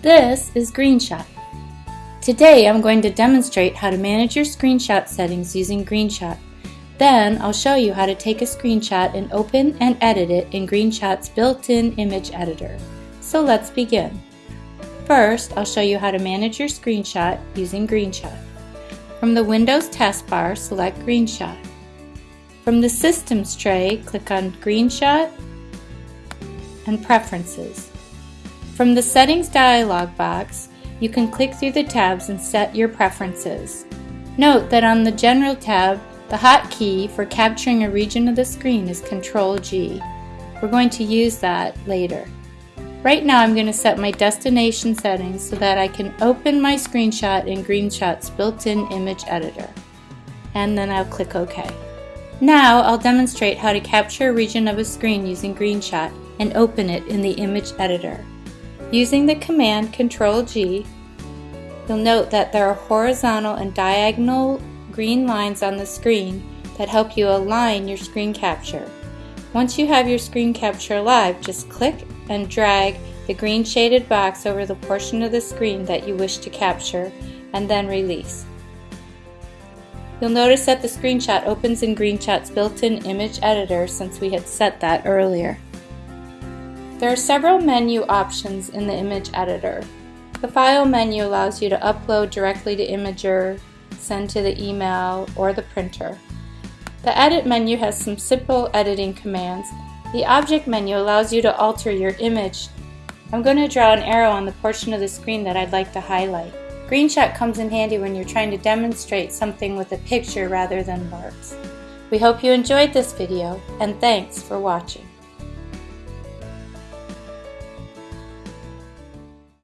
This is GreenShot. Today I'm going to demonstrate how to manage your screenshot settings using GreenShot. Then I'll show you how to take a screenshot and open and edit it in GreenShot's built-in image editor. So let's begin. First, I'll show you how to manage your screenshot using GreenShot. From the Windows taskbar, select GreenShot. From the Systems tray, click on GreenShot and Preferences. From the Settings dialog box, you can click through the tabs and set your preferences. Note that on the General tab, the hotkey for capturing a region of the screen is Ctrl G. We're going to use that later. Right now I'm going to set my destination settings so that I can open my screenshot in GreenShot's built-in image editor. And then I'll click OK. Now I'll demonstrate how to capture a region of a screen using GreenShot and open it in the image editor. Using the command Ctrl G, you'll note that there are horizontal and diagonal green lines on the screen that help you align your screen capture. Once you have your screen capture live, just click and drag the green shaded box over the portion of the screen that you wish to capture and then release. You'll notice that the screenshot opens in GreenShot's built-in image editor since we had set that earlier. There are several menu options in the image editor. The File menu allows you to upload directly to Imgur, send to the email, or the printer. The Edit menu has some simple editing commands. The Object menu allows you to alter your image. I'm going to draw an arrow on the portion of the screen that I'd like to highlight. GreenShot comes in handy when you're trying to demonstrate something with a picture rather than words. We hope you enjoyed this video, and thanks for watching.